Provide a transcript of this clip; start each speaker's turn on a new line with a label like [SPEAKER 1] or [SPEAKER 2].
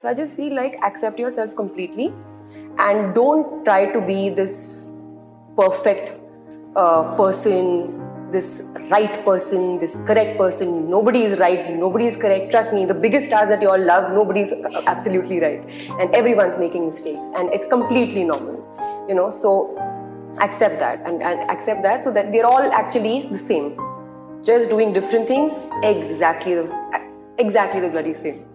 [SPEAKER 1] So I just feel like accept yourself completely and don't try to be this perfect uh, person, this right person, this correct person. Nobody is right, nobody is correct. Trust me, the biggest stars that you all love, nobody's absolutely right. And everyone's making mistakes and it's completely normal. You know, so accept that and, and accept that so that we're all actually the same. Just doing different things exactly the exactly the bloody same.